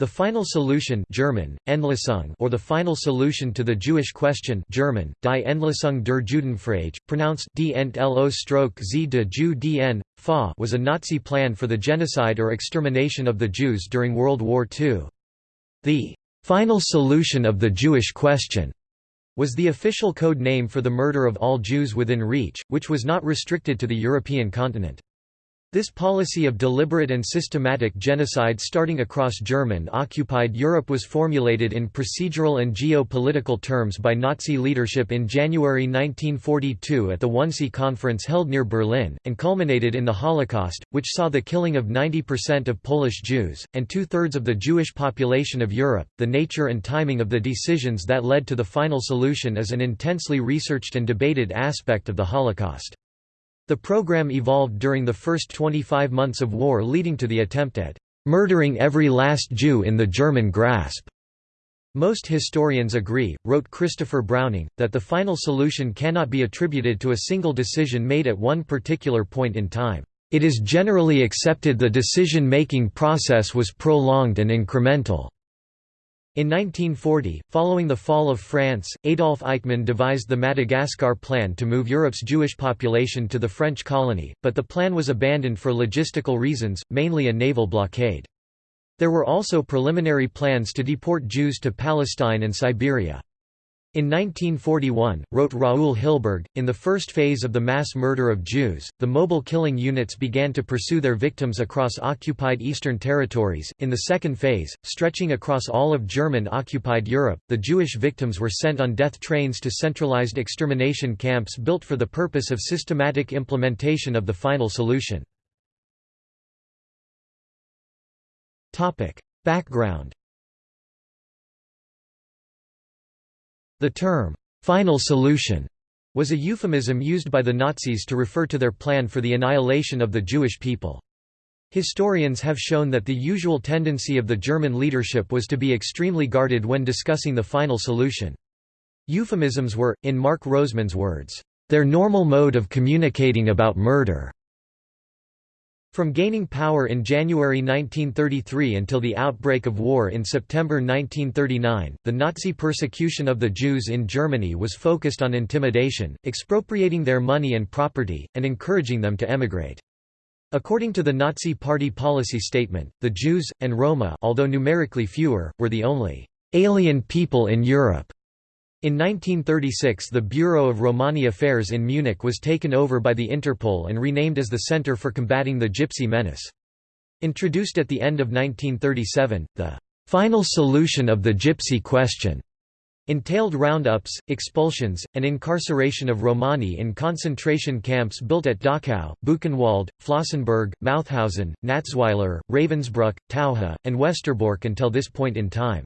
The final solution German, Endlösung or the final solution to the Jewish question German, Die Endlösung der Judenfrage, pronounced die z de dn, fa was a Nazi plan for the genocide or extermination of the Jews during World War II. The «final solution of the Jewish question» was the official code name for the murder of all Jews within reach, which was not restricted to the European continent. This policy of deliberate and systematic genocide starting across German-occupied Europe was formulated in procedural and geo-political terms by Nazi leadership in January 1942 at the Wannsee Conference held near Berlin, and culminated in the Holocaust, which saw the killing of 90% of Polish Jews, and two-thirds of the Jewish population of Europe. The nature and timing of the decisions that led to the final solution is an intensely researched and debated aspect of the Holocaust. The program evolved during the first 25 months of war leading to the attempt at "...murdering every last Jew in the German grasp." Most historians agree, wrote Christopher Browning, that the final solution cannot be attributed to a single decision made at one particular point in time. It is generally accepted the decision-making process was prolonged and incremental. In 1940, following the fall of France, Adolf Eichmann devised the Madagascar Plan to move Europe's Jewish population to the French colony, but the plan was abandoned for logistical reasons, mainly a naval blockade. There were also preliminary plans to deport Jews to Palestine and Siberia. In 1941, wrote Raoul Hilberg, in the first phase of the mass murder of Jews, the mobile killing units began to pursue their victims across occupied eastern territories. In the second phase, stretching across all of German-occupied Europe, the Jewish victims were sent on death trains to centralized extermination camps built for the purpose of systematic implementation of the final solution. Topic: Background The term, "'final solution' was a euphemism used by the Nazis to refer to their plan for the annihilation of the Jewish people. Historians have shown that the usual tendency of the German leadership was to be extremely guarded when discussing the final solution. Euphemisms were, in Mark Roseman's words, "...their normal mode of communicating about murder." From gaining power in January 1933 until the outbreak of war in September 1939, the Nazi persecution of the Jews in Germany was focused on intimidation, expropriating their money and property, and encouraging them to emigrate. According to the Nazi Party policy statement, the Jews, and Roma although numerically fewer, were the only «alien people in Europe» In 1936 the Bureau of Romani Affairs in Munich was taken over by the Interpol and renamed as the Center for Combating the Gypsy Menace. Introduced at the end of 1937, the "'final solution of the Gypsy question' entailed roundups, expulsions, and incarceration of Romani in concentration camps built at Dachau, Buchenwald, Flossenbürg, Mauthausen, Natzweiler, Ravensbrück, Taucha, and Westerbork until this point in time.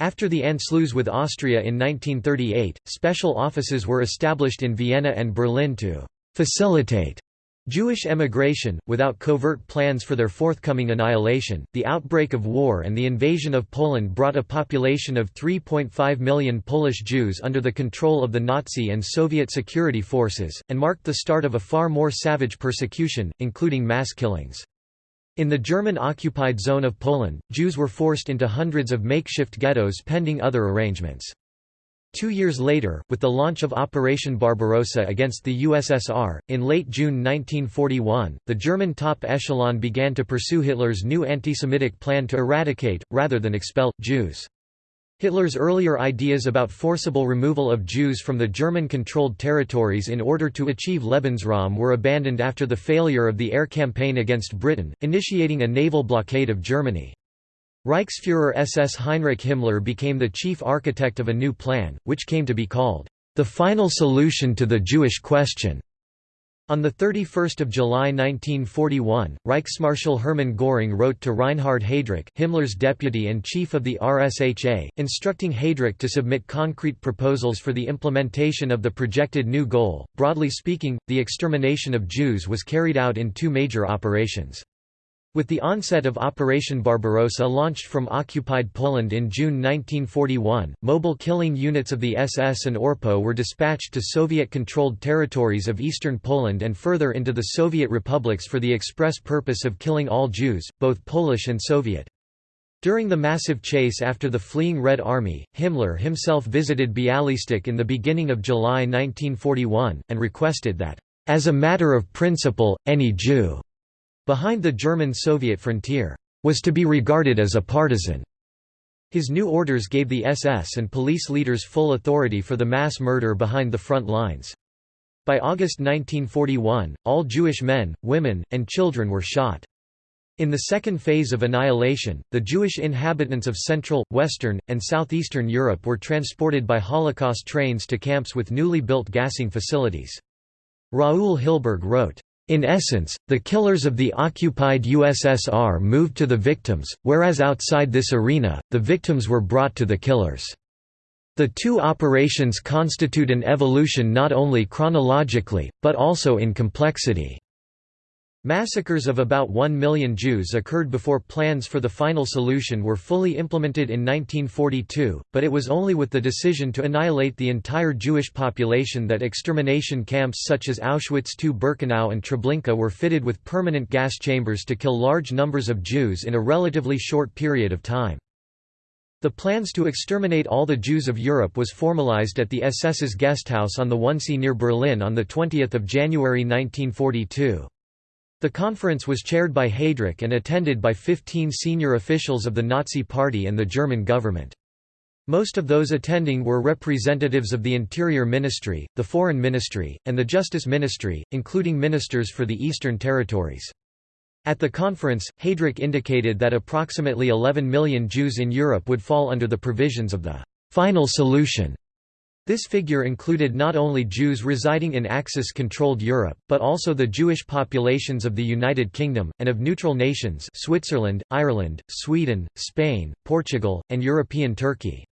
After the Anschluss with Austria in 1938, special offices were established in Vienna and Berlin to «facilitate» Jewish emigration, without covert plans for their forthcoming annihilation. The outbreak of war and the invasion of Poland brought a population of 3.5 million Polish Jews under the control of the Nazi and Soviet security forces, and marked the start of a far more savage persecution, including mass killings. In the German-occupied zone of Poland, Jews were forced into hundreds of makeshift ghettos pending other arrangements. Two years later, with the launch of Operation Barbarossa against the USSR, in late June 1941, the German top echelon began to pursue Hitler's new anti-Semitic plan to eradicate, rather than expel, Jews. Hitler's earlier ideas about forcible removal of Jews from the German-controlled territories in order to achieve Lebensraum were abandoned after the failure of the air campaign against Britain, initiating a naval blockade of Germany. Reichsfuhrer SS Heinrich Himmler became the chief architect of a new plan, which came to be called, "...the final solution to the Jewish question." On 31 July 1941, Reichsmarschall Hermann Göring wrote to Reinhard Heydrich Himmler's deputy and chief of the RSHA, instructing Heydrich to submit concrete proposals for the implementation of the projected new goal. Broadly speaking, the extermination of Jews was carried out in two major operations. With the onset of Operation Barbarossa launched from occupied Poland in June 1941, mobile killing units of the SS and ORPO were dispatched to Soviet-controlled territories of eastern Poland and further into the Soviet republics for the express purpose of killing all Jews, both Polish and Soviet. During the massive chase after the fleeing Red Army, Himmler himself visited Bialystok in the beginning of July 1941, and requested that, "...as a matter of principle, any Jew behind the German-Soviet frontier was to be regarded as a partisan." His new orders gave the SS and police leaders full authority for the mass murder behind the front lines. By August 1941, all Jewish men, women, and children were shot. In the second phase of annihilation, the Jewish inhabitants of Central, Western, and Southeastern Europe were transported by Holocaust trains to camps with newly built gassing facilities. Raoul Hilberg wrote, in essence, the killers of the occupied USSR moved to the victims, whereas outside this arena, the victims were brought to the killers. The two operations constitute an evolution not only chronologically, but also in complexity. Massacres of about 1 million Jews occurred before plans for the final solution were fully implemented in 1942, but it was only with the decision to annihilate the entire Jewish population that extermination camps such as Auschwitz II-Birkenau and Treblinka were fitted with permanent gas chambers to kill large numbers of Jews in a relatively short period of time. The plans to exterminate all the Jews of Europe was formalized at the SS's Gasthaus on the Wannsee near Berlin on 20 January 1942. The conference was chaired by Heydrich and attended by 15 senior officials of the Nazi Party and the German government. Most of those attending were representatives of the Interior Ministry, the Foreign Ministry, and the Justice Ministry, including ministers for the Eastern Territories. At the conference, Heydrich indicated that approximately 11 million Jews in Europe would fall under the provisions of the «final solution» This figure included not only Jews residing in Axis-controlled Europe, but also the Jewish populations of the United Kingdom, and of neutral nations Switzerland, Ireland, Sweden, Spain, Portugal, and European Turkey.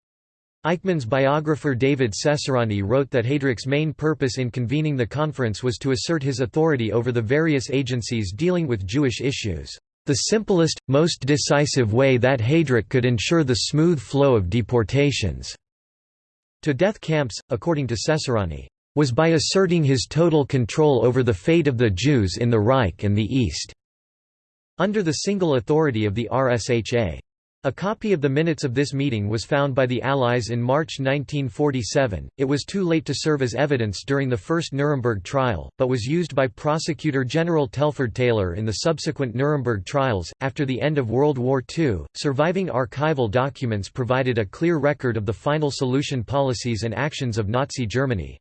Eichmann's biographer David Cesarani wrote that Heydrich's main purpose in convening the conference was to assert his authority over the various agencies dealing with Jewish issues, "...the simplest, most decisive way that Heydrich could ensure the smooth flow of deportations." To death camps, according to Cesarani, was by asserting his total control over the fate of the Jews in the Reich and the East, under the single authority of the RSHA. A copy of the minutes of this meeting was found by the Allies in March 1947. It was too late to serve as evidence during the first Nuremberg trial, but was used by Prosecutor General Telford Taylor in the subsequent Nuremberg trials. After the end of World War II, surviving archival documents provided a clear record of the final solution policies and actions of Nazi Germany.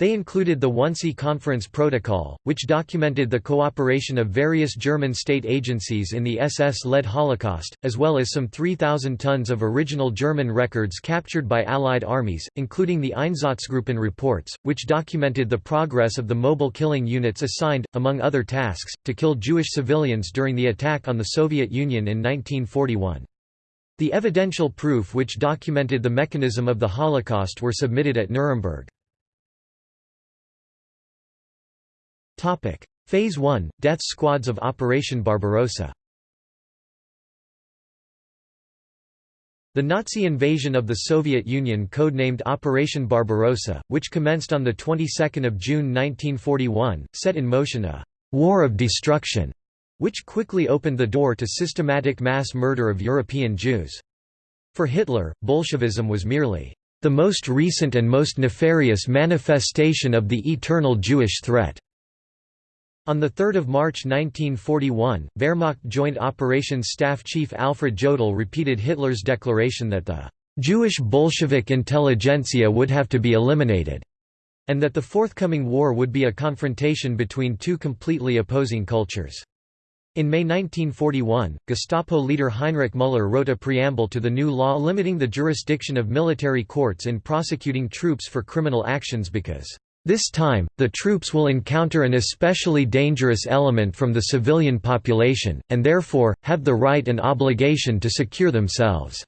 They included the Wannsee Conference Protocol, which documented the cooperation of various German state agencies in the SS-led Holocaust, as well as some 3,000 tons of original German records captured by Allied armies, including the Einsatzgruppen reports, which documented the progress of the mobile killing units assigned, among other tasks, to kill Jewish civilians during the attack on the Soviet Union in 1941. The evidential proof which documented the mechanism of the Holocaust were submitted at Nuremberg. Phase 1 – Death squads of Operation Barbarossa The Nazi invasion of the Soviet Union codenamed Operation Barbarossa, which commenced on the 22nd of June 1941, set in motion a «war of destruction», which quickly opened the door to systematic mass murder of European Jews. For Hitler, Bolshevism was merely «the most recent and most nefarious manifestation of the eternal Jewish threat». On 3 March 1941, Wehrmacht Joint Operations Staff Chief Alfred Jodl repeated Hitler's declaration that the «Jewish Bolshevik intelligentsia would have to be eliminated», and that the forthcoming war would be a confrontation between two completely opposing cultures. In May 1941, Gestapo leader Heinrich Müller wrote a preamble to the new law limiting the jurisdiction of military courts in prosecuting troops for criminal actions because this time, the troops will encounter an especially dangerous element from the civilian population, and therefore, have the right and obligation to secure themselves.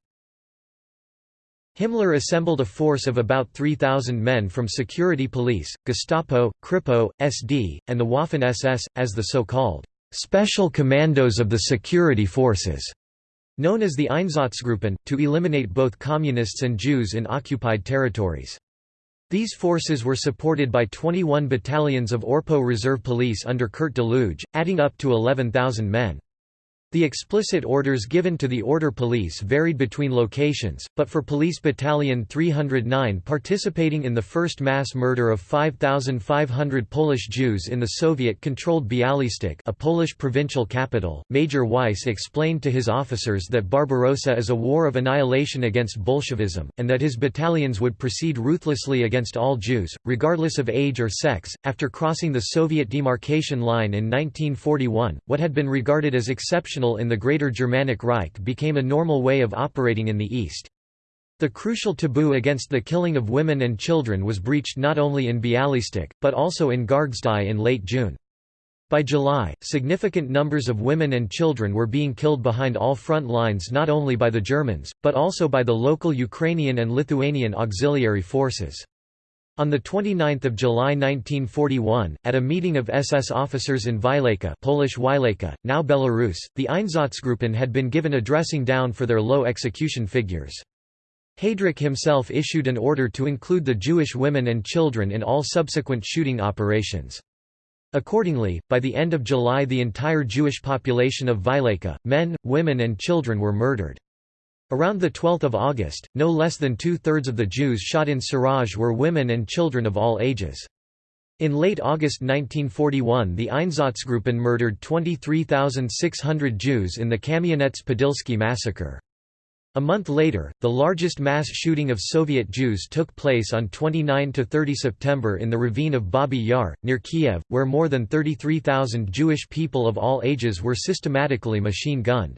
Himmler assembled a force of about 3,000 men from security police, Gestapo, Kripo, SD, and the Waffen-SS, as the so-called «special commandos of the security forces», known as the Einsatzgruppen, to eliminate both Communists and Jews in occupied territories. These forces were supported by 21 battalions of Orpo Reserve Police under Kurt Daluege, adding up to 11,000 men. The explicit orders given to the Order Police varied between locations, but for Police Battalion 309 participating in the first mass murder of 5,500 Polish Jews in the Soviet-controlled Bialystok a Polish provincial capital, Major Weiss explained to his officers that Barbarossa is a war of annihilation against Bolshevism, and that his battalions would proceed ruthlessly against all Jews, regardless of age or sex. After crossing the Soviet demarcation line in 1941, what had been regarded as exceptional in the Greater Germanic Reich became a normal way of operating in the East. The crucial taboo against the killing of women and children was breached not only in Bialystok, but also in Gargždai in late June. By July, significant numbers of women and children were being killed behind all front lines not only by the Germans, but also by the local Ukrainian and Lithuanian auxiliary forces. On 29 July 1941, at a meeting of SS officers in Vileyka Polish Wilejka, now Belarus, the Einsatzgruppen had been given a dressing down for their low execution figures. Heydrich himself issued an order to include the Jewish women and children in all subsequent shooting operations. Accordingly, by the end of July the entire Jewish population of Vileyka, men, women and children were murdered. Around 12 August, no less than two-thirds of the Jews shot in Surazh were women and children of all ages. In late August 1941 the Einsatzgruppen murdered 23,600 Jews in the Kamianets-Podilsky massacre. A month later, the largest mass shooting of Soviet Jews took place on 29–30 September in the ravine of Babi Yar, near Kiev, where more than 33,000 Jewish people of all ages were systematically machine-gunned.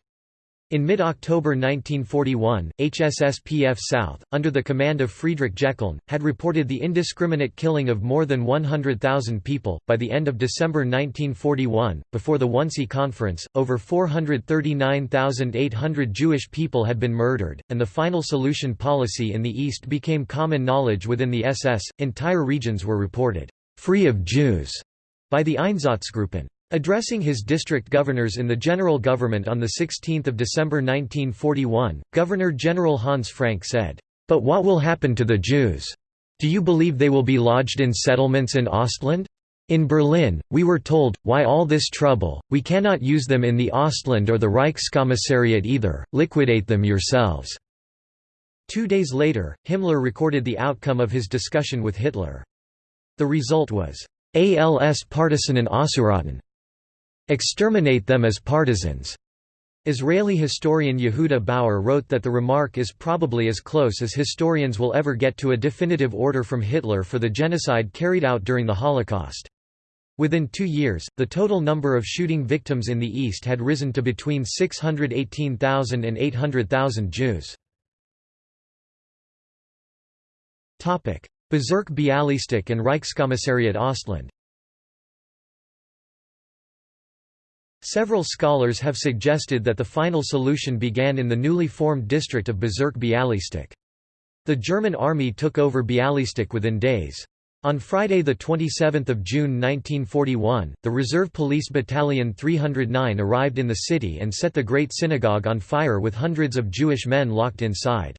In mid-October 1941, HSSPF South, under the command of Friedrich Jeckeln, had reported the indiscriminate killing of more than 100,000 people. By the end of December 1941, before the Wannsee Conference, over 439,800 Jewish people had been murdered, and the final solution policy in the East became common knowledge within the SS. Entire regions were reported free of Jews by the Einsatzgruppen. Addressing his district governors in the general government on 16 December 1941, Governor-General Hans Frank said, "'But what will happen to the Jews? Do you believe they will be lodged in settlements in Ostland? In Berlin, we were told, why all this trouble, we cannot use them in the Ostland or the Reichskommissariat either, liquidate them yourselves." Two days later, Himmler recorded the outcome of his discussion with Hitler. The result was, als Partisanen auszurotten. Exterminate them as partisans. Israeli historian Yehuda Bauer wrote that the remark is probably as close as historians will ever get to a definitive order from Hitler for the genocide carried out during the Holocaust. Within two years, the total number of shooting victims in the East had risen to between 618,000 and 800,000 Jews. Bezirk Bialystok and Reichskommissariat Ostland Several scholars have suggested that the final solution began in the newly formed district of Bezirk Bialystok. The German army took over Bialystok within days. On Friday 27 June 1941, the Reserve Police Battalion 309 arrived in the city and set the Great Synagogue on fire with hundreds of Jewish men locked inside.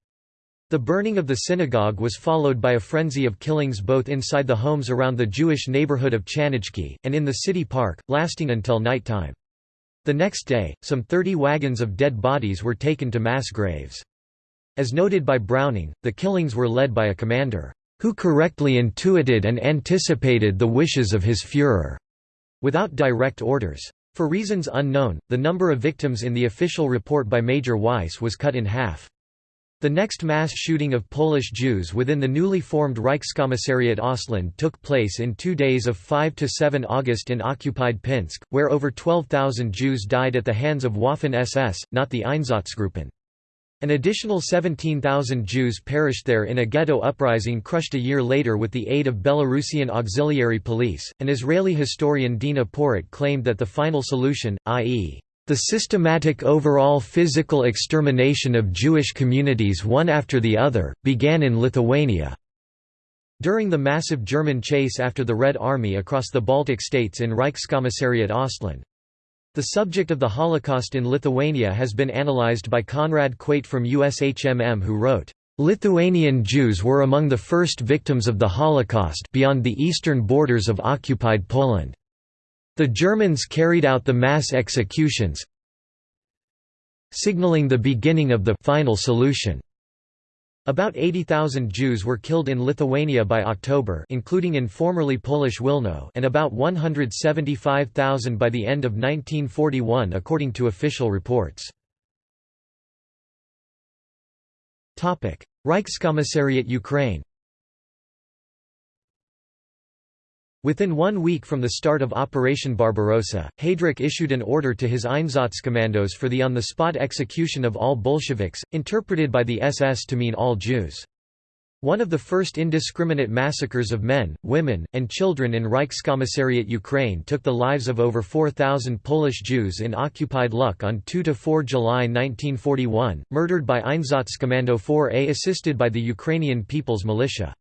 The burning of the synagogue was followed by a frenzy of killings both inside the homes around the Jewish neighborhood of Chanajki, and in the city park, lasting until nighttime. The next day, some 30 wagons of dead bodies were taken to mass graves. As noted by Browning, the killings were led by a commander, "...who correctly intuited and anticipated the wishes of his Führer," without direct orders. For reasons unknown, the number of victims in the official report by Major Weiss was cut in half. The next mass shooting of Polish Jews within the newly formed Reichskommissariat Ostland took place in two days of 5–7 August in occupied Pinsk, where over 12,000 Jews died at the hands of Waffen-SS, not the Einsatzgruppen. An additional 17,000 Jews perished there in a ghetto uprising crushed a year later with the aid of Belarusian auxiliary police. An Israeli historian Dina Porat claimed that the final solution, i.e., the systematic overall physical extermination of Jewish communities one after the other, began in Lithuania. During the massive German chase after the Red Army across the Baltic states in Reichskommissariat Ostland. The subject of the Holocaust in Lithuania has been analyzed by Konrad Kwiet from USHMM who wrote, "...Lithuanian Jews were among the first victims of the Holocaust beyond the eastern borders of occupied Poland. The Germans carried out the mass executions signaling the beginning of the final solution. About 80,000 Jews were killed in Lithuania by October including in formerly Polish Wilno and about 175,000 by the end of 1941 according to official reports. Reichskommissariat Ukraine Within one week from the start of Operation Barbarossa, Heydrich issued an order to his Einsatzkommandos for the on-the-spot execution of all Bolsheviks, interpreted by the SS to mean all Jews. One of the first indiscriminate massacres of men, women, and children in Reichskommissariat Ukraine took the lives of over 4,000 Polish Jews in occupied Luck on 2–4 July 1941, murdered by Einsatzkommando 4A assisted by the Ukrainian People's Militia.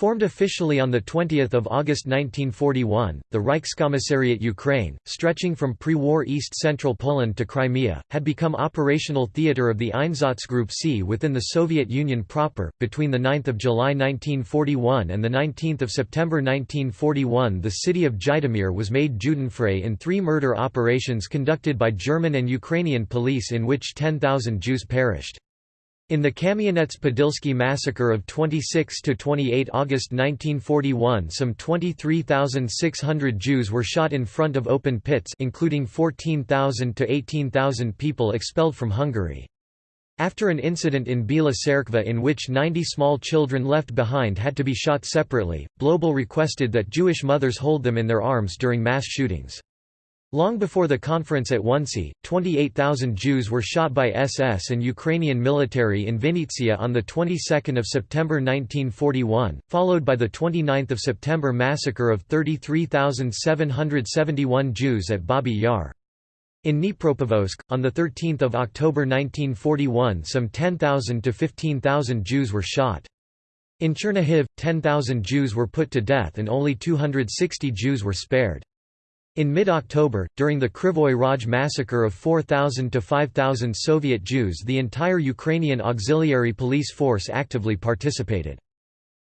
Formed officially on 20 August 1941, the Reichskommissariat Ukraine, stretching from pre-war East-Central Poland to Crimea, had become operational theatre of the Einsatzgruppe C within the Soviet Union proper. Between 9 July 1941 and 19 September 1941 the city of Zhytomyr was made Judenfrei in three murder operations conducted by German and Ukrainian police in which 10,000 Jews perished. In the Kamianets-Podilsky massacre of 26–28 August 1941 some 23,600 Jews were shot in front of open pits including 14,000 to 18,000 people expelled from Hungary. After an incident in Bila Tserkva in which 90 small children left behind had to be shot separately, Blobel requested that Jewish mothers hold them in their arms during mass shootings. Long before the conference at Wannsee, 28,000 Jews were shot by SS and Ukrainian military in Vinnytsia on the 22nd of September 1941, followed by the 29th of September massacre of 33,771 Jews at Babi Yar. In Dnipropetrovsk, on 13 October 1941 some 10,000 to 15,000 Jews were shot. In Chernihiv, 10,000 Jews were put to death and only 260 Jews were spared. In mid-October, during the Krivoy Rog massacre of 4,000 to 5,000 Soviet Jews the entire Ukrainian auxiliary police force actively participated.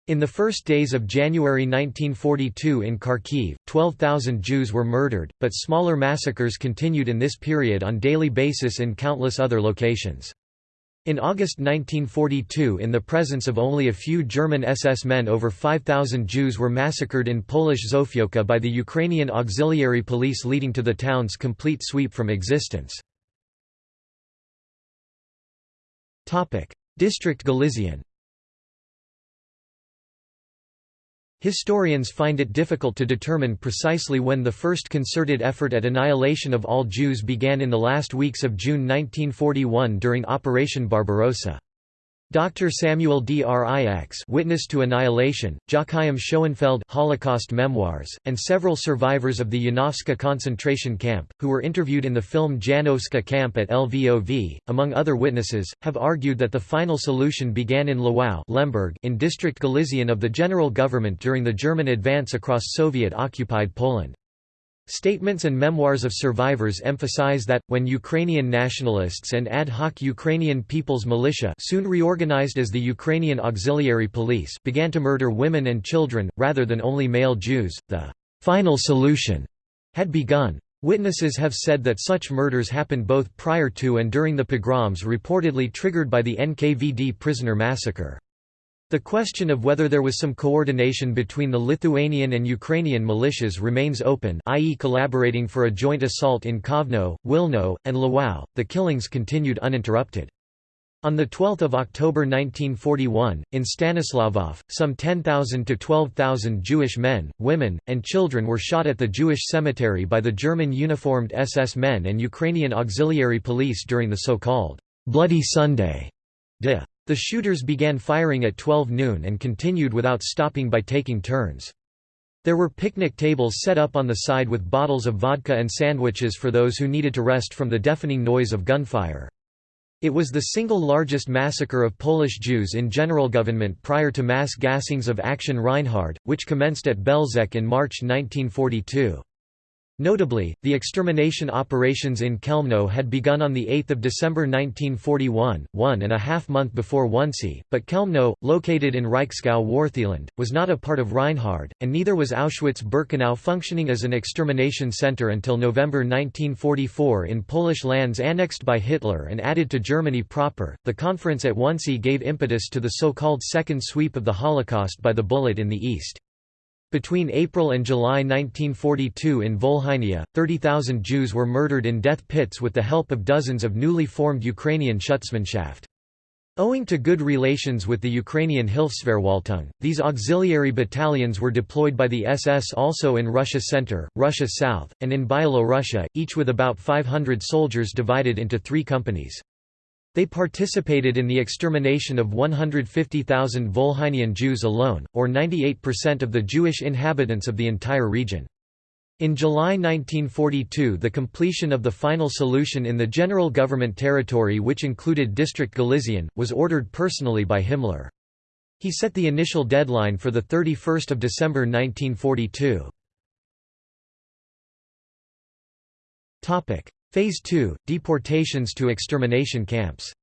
In the first days of January 1942 in Kharkiv, 12,000 Jews were murdered, but smaller massacres continued in this period on daily basis in countless other locations. In August 1942 in the presence of only a few German SS men over 5,000 Jews were massacred in Polish Zofiówka by the Ukrainian auxiliary police leading to the town's complete sweep from existence. District Galizien Historians find it difficult to determine precisely when the first concerted effort at annihilation of all Jews began in the last weeks of June 1941 during Operation Barbarossa. Dr. Samuel Drix Witness to Annihilation, Joachim Schoenfeld Holocaust Memoirs, and several survivors of the Janowska concentration camp, who were interviewed in the film Janowska Camp at LVOV, among other witnesses, have argued that the final solution began in Lwów Lemberg in District Galizien of the General Government during the German advance across Soviet-occupied Poland. Statements and memoirs of survivors emphasize that, when Ukrainian nationalists and ad hoc Ukrainian People's Militia soon reorganized as the Ukrainian Auxiliary Police began to murder women and children, rather than only male Jews, the «final solution» had begun. Witnesses have said that such murders happened both prior to and during the pogroms reportedly triggered by the NKVD prisoner massacre. The question of whether there was some coordination between the Lithuanian and Ukrainian militias remains open i.e. collaborating for a joint assault in Kovno, Wilno, and Lwów. The killings continued uninterrupted. On 12 October 1941, in Stanisławów, some 10,000 to 12,000 Jewish men, women, and children were shot at the Jewish cemetery by the German uniformed SS men and Ukrainian auxiliary police during the so-called «Bloody Sunday» de the shooters began firing at 12 noon and continued without stopping by taking turns. There were picnic tables set up on the side with bottles of vodka and sandwiches for those who needed to rest from the deafening noise of gunfire. It was the single largest massacre of Polish Jews in general government prior to mass gassings of Action Reinhard, which commenced at Belzec in March 1942. Notably, the extermination operations in Chełmno had begun on 8 December 1941, one and a half month before Wannsee, but Chełmno, located in Reichsgau Wartheland, was not a part of Reinhard, and neither was Auschwitz-Birkenau functioning as an extermination center until November 1944 in Polish lands annexed by Hitler and added to Germany proper. The conference at Wannsee gave impetus to the so-called second sweep of the Holocaust by the bullet in the East. Between April and July 1942 in Volhynia, 30,000 Jews were murdered in death pits with the help of dozens of newly formed Ukrainian Schutzmannschaft. Owing to good relations with the Ukrainian Hilfsverwaltung, these auxiliary battalions were deployed by the SS also in Russia Center, Russia South, and in Byelorussia, each with about 500 soldiers divided into three companies. They participated in the extermination of 150,000 Volhynian Jews alone, or 98% of the Jewish inhabitants of the entire region. In July 1942 the completion of the final solution in the general government territory which included District Galizien, was ordered personally by Himmler. He set the initial deadline for 31 December 1942. Phase 2 – Deportations to extermination camps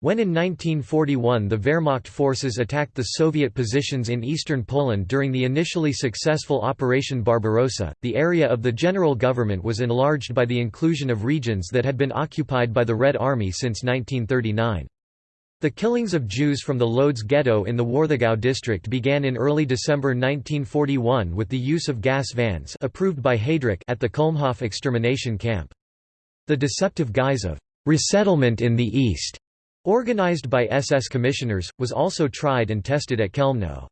When in 1941 the Wehrmacht forces attacked the Soviet positions in eastern Poland during the initially successful Operation Barbarossa, the area of the general government was enlarged by the inclusion of regions that had been occupied by the Red Army since 1939. The killings of Jews from the Lodz ghetto in the Warthegau district began in early December 1941 with the use of gas vans approved by Heydrich at the Kulmhof extermination camp. The deceptive guise of «resettlement in the East», organized by SS commissioners, was also tried and tested at Chełmno.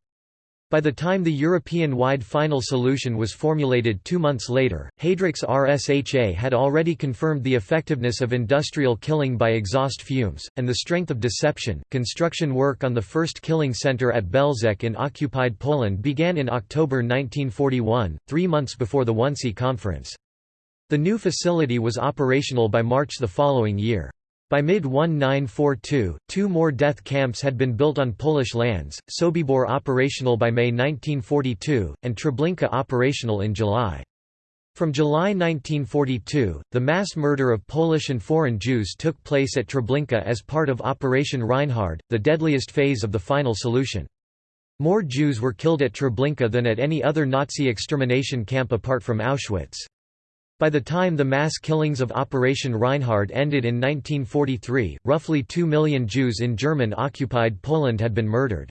By the time the European-wide final solution was formulated two months later, Heydrich's RSHA had already confirmed the effectiveness of industrial killing by exhaust fumes, and the strength of deception. Construction work on the first killing center at Belzec in occupied Poland began in October 1941, three months before the Wannsee Conference. The new facility was operational by March the following year. By mid-1942, two more death camps had been built on Polish lands, Sobibor operational by May 1942, and Treblinka operational in July. From July 1942, the mass murder of Polish and foreign Jews took place at Treblinka as part of Operation Reinhard, the deadliest phase of the final solution. More Jews were killed at Treblinka than at any other Nazi extermination camp apart from Auschwitz. By the time the mass killings of Operation Reinhard ended in 1943, roughly 2 million Jews in German-occupied Poland had been murdered.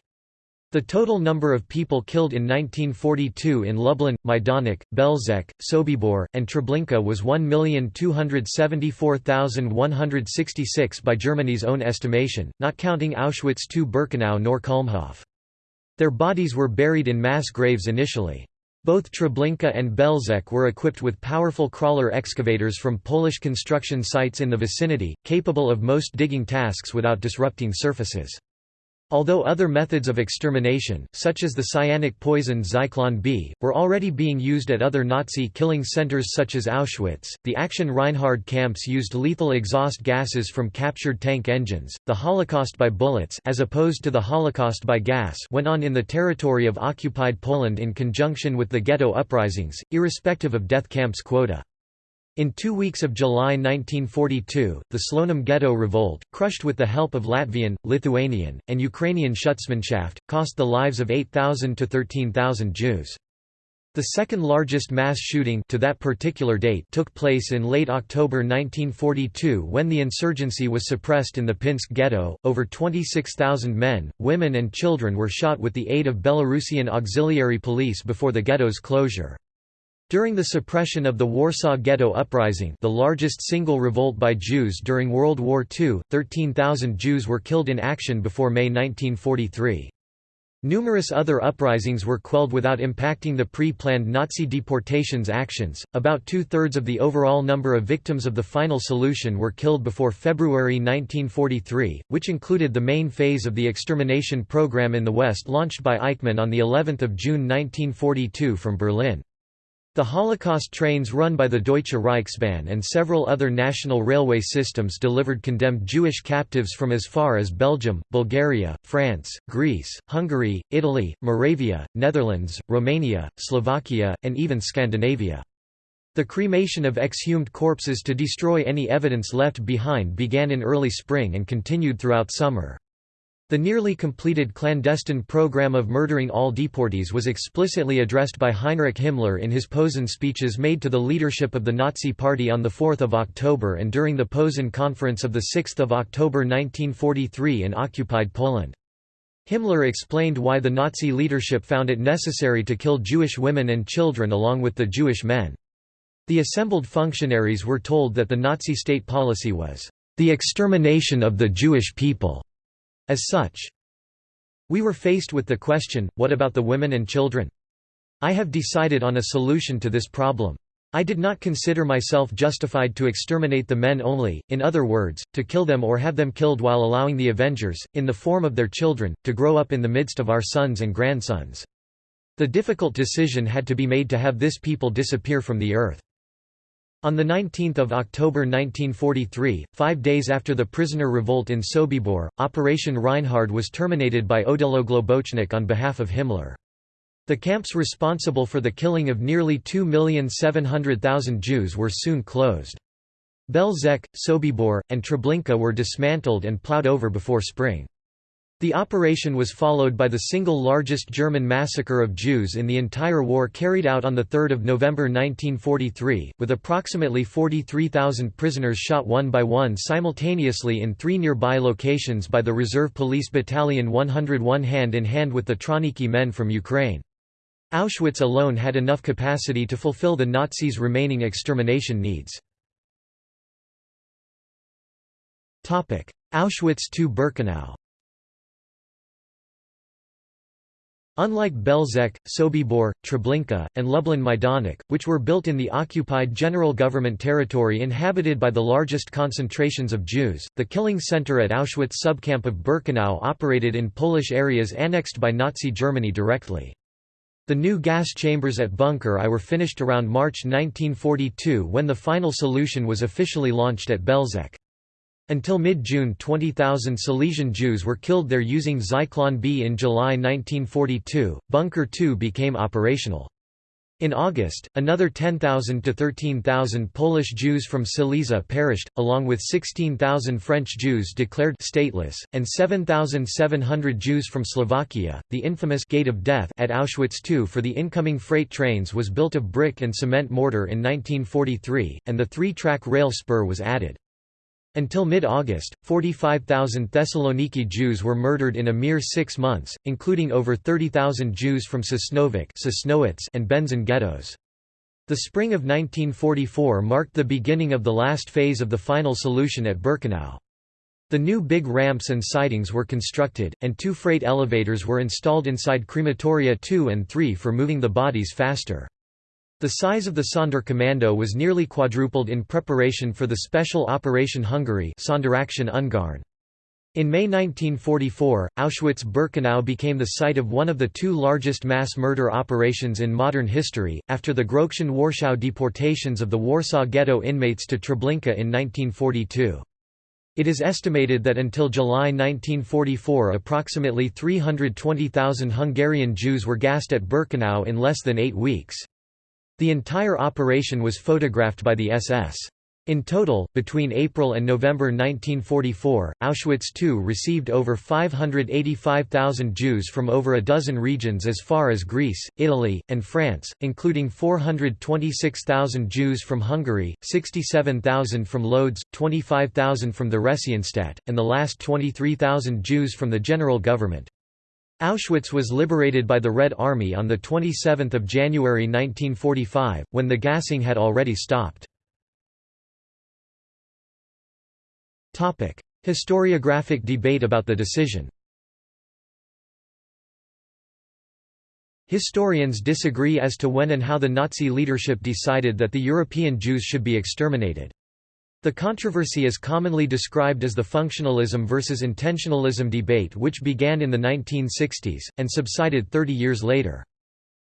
The total number of people killed in 1942 in Lublin, Majdanek, Belzec, Sobibor, and Treblinka was 1,274,166 by Germany's own estimation, not counting Auschwitz II Birkenau nor Kulmhof. Their bodies were buried in mass graves initially. Both Treblinka and Belzec were equipped with powerful crawler excavators from Polish construction sites in the vicinity, capable of most digging tasks without disrupting surfaces. Although other methods of extermination, such as the cyanic poison Zyklon B, were already being used at other Nazi killing centers such as Auschwitz, the Action Reinhard camps used lethal exhaust gases from captured tank engines. The Holocaust by bullets as opposed to the Holocaust by gas went on in the territory of occupied Poland in conjunction with the ghetto uprisings, irrespective of death camps quota. In two weeks of July 1942, the Slonim Ghetto revolt, crushed with the help of Latvian, Lithuanian, and Ukrainian Schutzmannschaft, cost the lives of 8,000 to 13,000 Jews. The second largest mass shooting to that particular date took place in late October 1942 when the insurgency was suppressed in the Pinsk ghetto. Over 26,000 men, women and children were shot with the aid of Belarusian auxiliary police before the ghetto's closure. During the suppression of the Warsaw Ghetto Uprising the largest single revolt by Jews during World War II, 13,000 Jews were killed in action before May 1943. Numerous other uprisings were quelled without impacting the pre-planned Nazi deportations actions. About two-thirds of the overall number of victims of the final solution were killed before February 1943, which included the main phase of the extermination program in the West launched by Eichmann on the 11th of June 1942 from Berlin. The Holocaust trains run by the Deutsche Reichsbahn and several other national railway systems delivered condemned Jewish captives from as far as Belgium, Bulgaria, France, Greece, Hungary, Italy, Moravia, Netherlands, Romania, Slovakia, and even Scandinavia. The cremation of exhumed corpses to destroy any evidence left behind began in early spring and continued throughout summer. The nearly completed clandestine program of murdering all deportees was explicitly addressed by Heinrich Himmler in his Posen speeches made to the leadership of the Nazi Party on 4 October and during the Posen Conference of 6 October 1943 in occupied Poland. Himmler explained why the Nazi leadership found it necessary to kill Jewish women and children along with the Jewish men. The assembled functionaries were told that the Nazi state policy was, "...the extermination of the Jewish people." As such, we were faced with the question, what about the women and children? I have decided on a solution to this problem. I did not consider myself justified to exterminate the men only, in other words, to kill them or have them killed while allowing the Avengers, in the form of their children, to grow up in the midst of our sons and grandsons. The difficult decision had to be made to have this people disappear from the earth. On 19 October 1943, five days after the prisoner revolt in Sobibor, Operation Reinhard was terminated by Odilo Globocnik on behalf of Himmler. The camps responsible for the killing of nearly 2,700,000 Jews were soon closed. Belzec, Sobibor, and Treblinka were dismantled and plowed over before spring. The operation was followed by the single largest German massacre of Jews in the entire war carried out on 3 November 1943, with approximately 43,000 prisoners shot one by one simultaneously in three nearby locations by the Reserve Police Battalion 101 hand in hand with the Trawniki men from Ukraine. Auschwitz alone had enough capacity to fulfill the Nazis' remaining extermination needs. Auschwitz II Birkenau Unlike Belzec, Sobibor, Treblinka, and Lublin Majdanek, which were built in the occupied general government territory inhabited by the largest concentrations of Jews, the killing center at Auschwitz subcamp of Birkenau operated in Polish areas annexed by Nazi Germany directly. The new gas chambers at Bunker I were finished around March 1942 when the final solution was officially launched at Belzec. Until mid-June 20,000 Silesian Jews were killed there using Zyklon B. In July 1942, Bunker 2 became operational. In August, another 10,000 to 13,000 Polish Jews from Silesia perished, along with 16,000 French Jews declared stateless, and 7,700 Jews from Slovakia. The infamous Gate of Death at Auschwitz II for the incoming freight trains was built of brick and cement mortar in 1943, and the three-track rail spur was added. Until mid-August, 45,000 Thessaloniki Jews were murdered in a mere six months, including over 30,000 Jews from Sosnowiec and Będzin ghettos. The spring of 1944 marked the beginning of the last phase of the final solution at Birkenau. The new big ramps and sidings were constructed, and two freight elevators were installed inside crematoria 2 and 3 for moving the bodies faster. The size of the Sonderkommando was nearly quadrupled in preparation for the Special Operation Hungary in May 1944, Auschwitz-Birkenau became the site of one of the two largest mass murder operations in modern history, after the Grossaktion Warschau deportations of the Warsaw Ghetto inmates to Treblinka in 1942. It is estimated that until July 1944 approximately 320,000 Hungarian Jews were gassed at Birkenau in less than eight weeks. The entire operation was photographed by the SS. In total, between April and November 1944, Auschwitz II received over 585,000 Jews from over a dozen regions as far as Greece, Italy, and France, including 426,000 Jews from Hungary, 67,000 from Lodz, 25,000 from the Theresienstadt, and the last 23,000 Jews from the general government. Auschwitz was liberated by the Red Army on 27 January 1945, when the gassing had already stopped. Historiographic debate about the decision Historians disagree as to when and how the Nazi leadership decided that the European Jews should be exterminated. The controversy is commonly described as the functionalism versus intentionalism debate which began in the 1960s, and subsided 30 years later.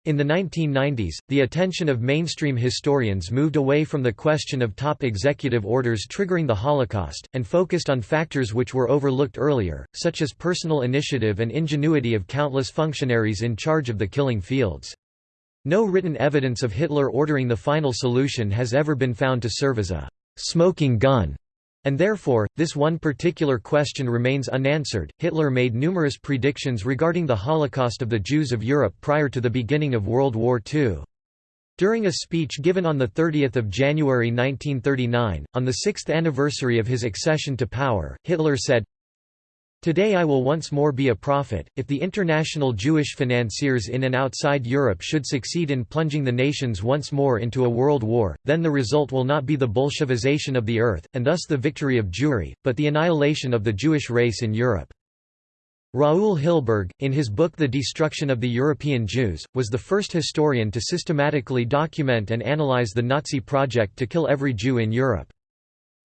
In the 1990s, the attention of mainstream historians moved away from the question of top executive orders triggering the Holocaust, and focused on factors which were overlooked earlier, such as personal initiative and ingenuity of countless functionaries in charge of the killing fields. No written evidence of Hitler ordering the final solution has ever been found to serve as a «smoking gun» And therefore, this one particular question remains unanswered. Hitler made numerous predictions regarding the Holocaust of the Jews of Europe prior to the beginning of World War II. During a speech given on 30 January 1939, on the sixth anniversary of his accession to power, Hitler said, Today I will once more be a prophet. If the international Jewish financiers in and outside Europe should succeed in plunging the nations once more into a world war, then the result will not be the Bolshevization of the earth, and thus the victory of Jewry, but the annihilation of the Jewish race in Europe. Raul Hilberg, in his book The Destruction of the European Jews, was the first historian to systematically document and analyze the Nazi project to kill every Jew in Europe.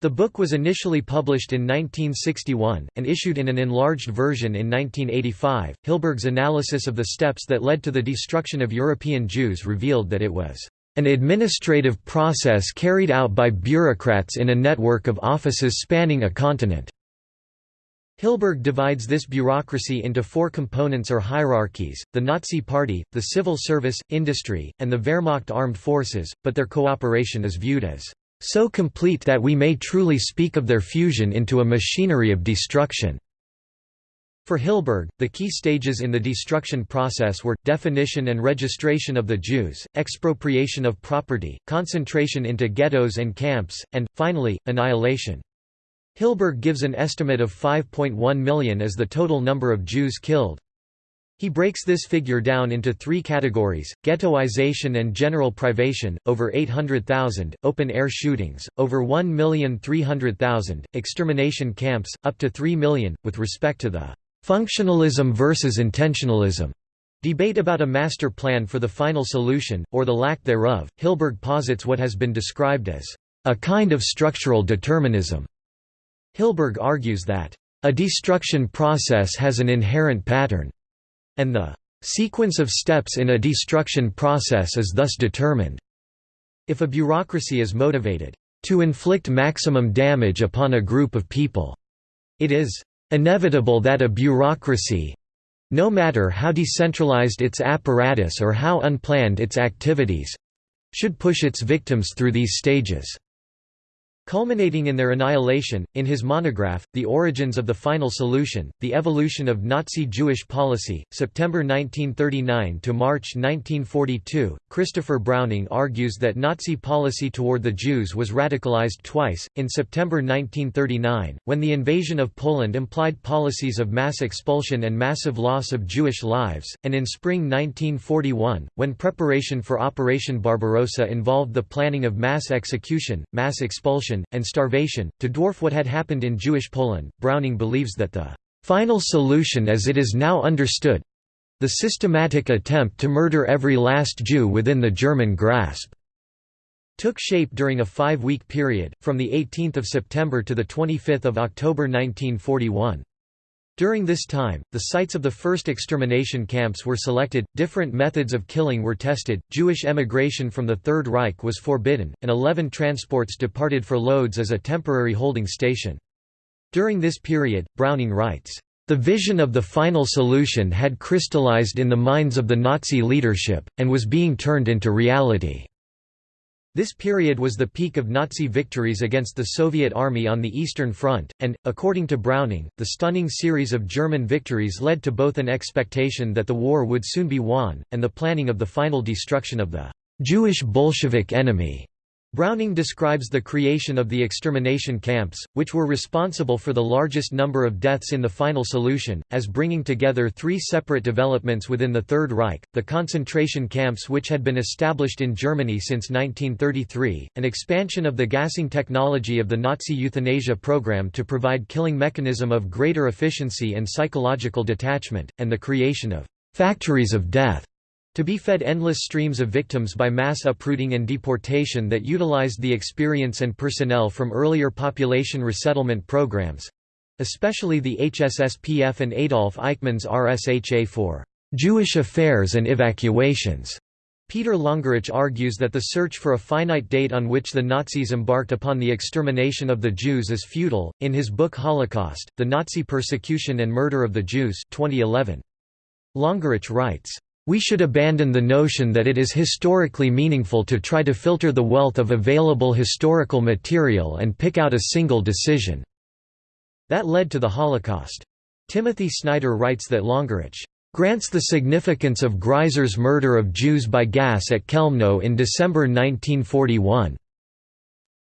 The book was initially published in 1961, and issued in an enlarged version in 1985. Hilberg's analysis of the steps that led to the destruction of European Jews revealed that it was an administrative process carried out by bureaucrats in a network of offices spanning a continent. Hilberg divides this bureaucracy into four components or hierarchies, the Nazi Party, the civil service, industry, and the Wehrmacht armed forces, but their cooperation is viewed as so complete that we may truly speak of their fusion into a machinery of destruction." For Hilberg, the key stages in the destruction process were, definition and registration of the Jews, expropriation of property, concentration into ghettos and camps, and, finally, annihilation. Hilberg gives an estimate of 5.1 million as the total number of Jews killed. He breaks this figure down into three categories, ghettoization and general privation, over 800,000, open-air shootings, over 1,300,000, extermination camps, up to 3 million, with respect to the «functionalism versus intentionalism» debate about a master plan for the final solution, or the lack thereof, Hilberg posits what has been described as «a kind of structural determinism». Hilberg argues that «a destruction process has an inherent pattern» and the sequence of steps in a destruction process is thus determined. If a bureaucracy is motivated to inflict maximum damage upon a group of people, it is inevitable that a bureaucracy no matter how decentralized its apparatus or how unplanned its activities should push its victims through these stages. Culminating in their annihilation, in his monograph, The Origins of the Final Solution, The Evolution of Nazi Jewish Policy, September 1939 to March 1942, Christopher Browning argues that Nazi policy toward the Jews was radicalized twice, in September 1939, when the invasion of Poland implied policies of mass expulsion and massive loss of Jewish lives, and in spring 1941, when preparation for Operation Barbarossa involved the planning of mass execution, mass expulsion, and starvation, to dwarf what had happened in Jewish Poland. Browning believes that the final solution as it is now understood the systematic attempt to murder every last Jew within the German grasp took shape during a five-week period, from 18 September to 25 October 1941. During this time, the sites of the first extermination camps were selected, different methods of killing were tested, Jewish emigration from the Third Reich was forbidden, and 11 transports departed for Lodz as a temporary holding station. During this period, Browning writes, "...the vision of the final solution had crystallized in the minds of the Nazi leadership, and was being turned into reality." This period was the peak of Nazi victories against the Soviet Army on the Eastern Front, and, according to Browning, the stunning series of German victories led to both an expectation that the war would soon be won, and the planning of the final destruction of the Jewish Bolshevik enemy. Browning describes the creation of the extermination camps, which were responsible for the largest number of deaths in the final solution, as bringing together three separate developments within the Third Reich, the concentration camps which had been established in Germany since 1933, an expansion of the gassing technology of the Nazi euthanasia program to provide killing mechanism of greater efficiency and psychological detachment, and the creation of «factories of death» To be fed endless streams of victims by mass uprooting and deportation that utilized the experience and personnel from earlier population resettlement programs—especially the HSSPF and Adolf Eichmann's RSHA for Jewish Affairs and Evacuations. Peter Longerich argues that the search for a finite date on which the Nazis embarked upon the extermination of the Jews is futile. In his book Holocaust: The Nazi Persecution and Murder of the Jews, 2011. Longerich writes, "We should abandon the notion that it is historically meaningful to try to filter the wealth of available historical material and pick out a single decision." That led to the Holocaust. Timothy Snyder writes that Longerich grants the significance of Greiser's murder of Jews by gas at Chelmno in December 1941.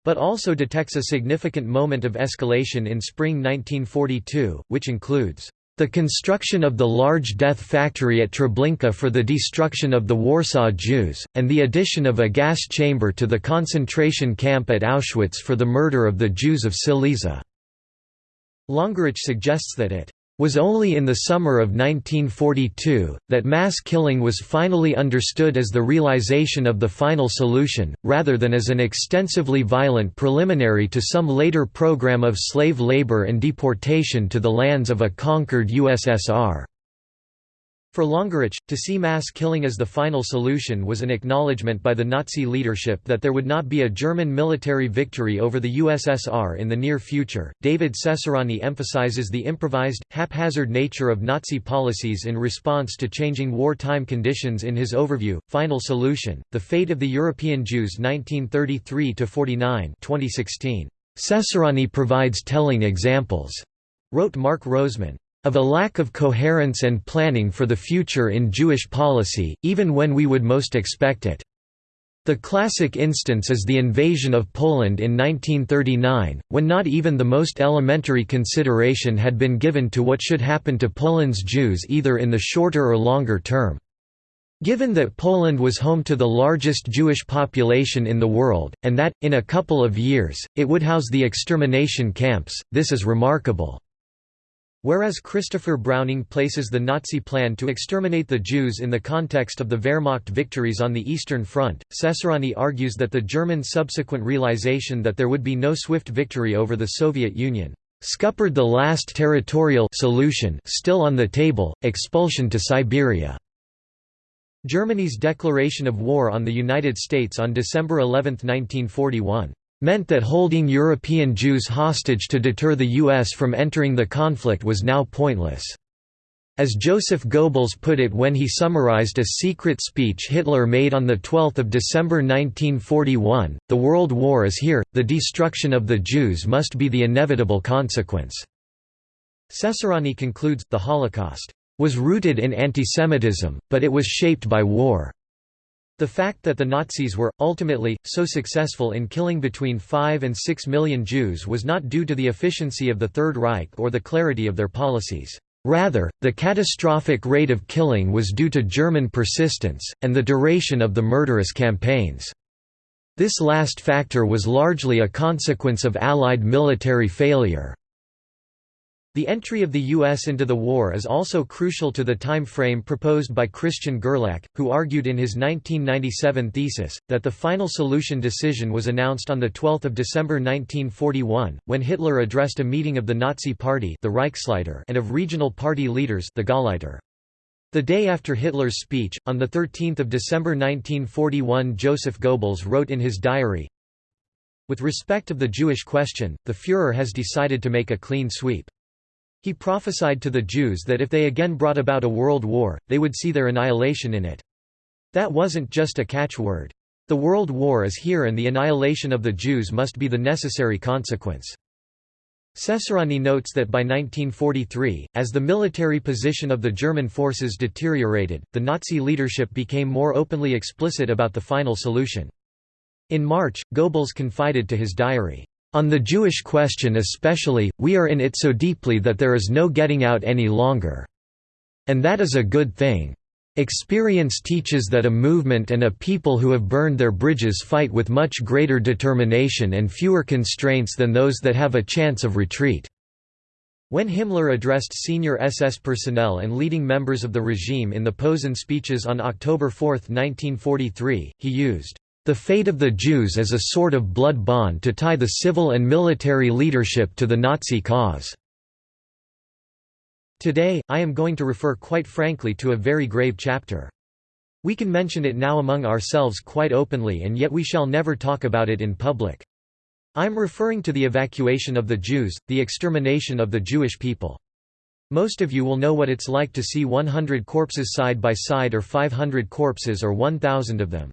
But also detects a significant moment of escalation in spring 1942, which includes the construction of the large death factory at Treblinka for the destruction of the Warsaw Jews, and the addition of a gas chamber to the concentration camp at Auschwitz for the murder of the Jews of Silesia. Longerich suggests that it was only in the summer of 1942, that mass killing was finally understood as the realization of the final solution, rather than as an extensively violent preliminary to some later program of slave labor and deportation to the lands of a conquered USSR. For Longerich, to see mass killing as the final solution was an acknowledgement by the Nazi leadership that there would not be a German military victory over the USSR in the near future. David Cesarani emphasizes the improvised, haphazard nature of Nazi policies in response to changing wartime conditions in his overview, Final Solution The Fate of the European Jews 1933 49. 2016. Cesarani provides telling examples, wrote Mark Roseman of a lack of coherence and planning for the future in Jewish policy, even when we would most expect it. The classic instance is the invasion of Poland in 1939, when not even the most elementary consideration had been given to what should happen to Poland's Jews either in the shorter or longer term. Given that Poland was home to the largest Jewish population in the world, and that, in a couple of years, it would house the extermination camps, this is remarkable. Whereas Christopher Browning places the Nazi plan to exterminate the Jews in the context of the Wehrmacht victories on the Eastern Front, Cesarani argues that the German subsequent realization that there would be no swift victory over the Soviet Union scuppered the last territorial solution still on the table, expulsion to Siberia. Germany's declaration of war on the United States on December 11, 1941 meant that holding European Jews hostage to deter the U.S. from entering the conflict was now pointless. As Joseph Goebbels put it when he summarized a secret speech Hitler made on 12 December 1941, the World War is here, the destruction of the Jews must be the inevitable consequence. Cesarani concludes, the Holocaust was rooted in antisemitism, but it was shaped by war. The fact that the Nazis were, ultimately, so successful in killing between 5 and 6 million Jews was not due to the efficiency of the Third Reich or the clarity of their policies. Rather, the catastrophic rate of killing was due to German persistence, and the duration of the murderous campaigns. This last factor was largely a consequence of Allied military failure. The entry of the U.S. into the war is also crucial to the time frame proposed by Christian Gerlach, who argued in his 1997 thesis, that the final solution decision was announced on 12 December 1941, when Hitler addressed a meeting of the Nazi Party the Reichsleiter and of regional party leaders the Gauleiter. The day after Hitler's speech, on 13 December 1941 Joseph Goebbels wrote in his diary, With respect of the Jewish question, the Führer has decided to make a clean sweep. He prophesied to the Jews that if they again brought about a world war, they would see their annihilation in it. That wasn't just a catchword. The world war is here and the annihilation of the Jews must be the necessary consequence. Cesarani notes that by 1943, as the military position of the German forces deteriorated, the Nazi leadership became more openly explicit about the final solution. In March, Goebbels confided to his diary, on the Jewish question especially, we are in it so deeply that there is no getting out any longer. And that is a good thing. Experience teaches that a movement and a people who have burned their bridges fight with much greater determination and fewer constraints than those that have a chance of retreat. When Himmler addressed senior SS personnel and leading members of the regime in the Posen speeches on October 4, 1943, he used the fate of the Jews as a sort of blood bond to tie the civil and military leadership to the Nazi cause. Today, I am going to refer quite frankly to a very grave chapter. We can mention it now among ourselves quite openly and yet we shall never talk about it in public. I'm referring to the evacuation of the Jews, the extermination of the Jewish people. Most of you will know what it's like to see 100 corpses side by side or 500 corpses or 1,000 of them.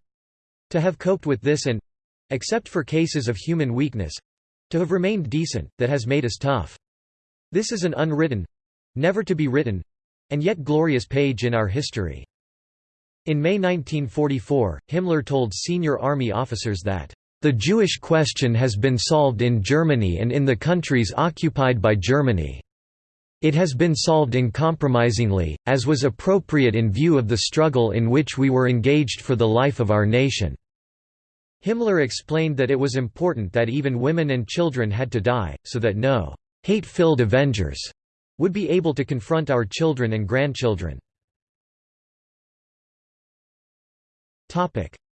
To have coped with this and except for cases of human weakness to have remained decent, that has made us tough. This is an unwritten never to be written and yet glorious page in our history. In May 1944, Himmler told senior army officers that, "...the Jewish question has been solved in Germany and in the countries occupied by Germany. It has been solved uncompromisingly, as was appropriate in view of the struggle in which we were engaged for the life of our nation." Himmler explained that it was important that even women and children had to die, so that no hate-filled avengers would be able to confront our children and grandchildren.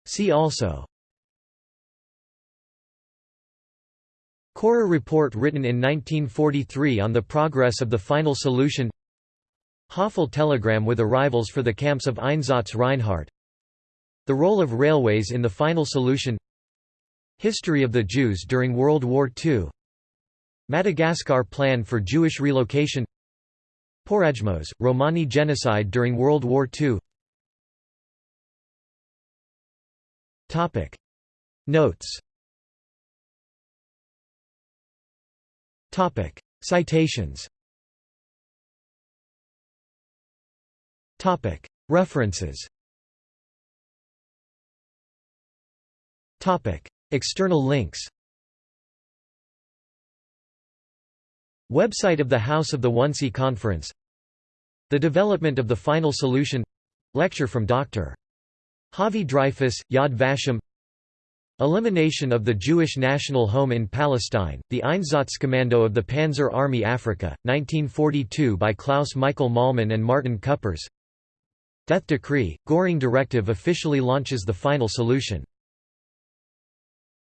See also Korherr report written in 1943 on the progress of the final solution Höfle telegram with arrivals for the camps of Einsatz Reinhard the role of railways in the final solution. History of the Jews during World War II Madagascar Plan for Jewish Relocation. Porajmos, Romani genocide during World War II Notes. Topic. Citations. Topic. References External links Website of the House of the Wannsee Conference The Development of the Final Solution Lecture from Dr. Havi Dreifuss, Yad Vashem Elimination of the Jewish National Home in Palestine, the Einsatzkommando of the Panzer Army Africa, 1942 by Klaus Michael Mallmann and Martin Cüppers Death Decree, Göring Directive officially launches the final solution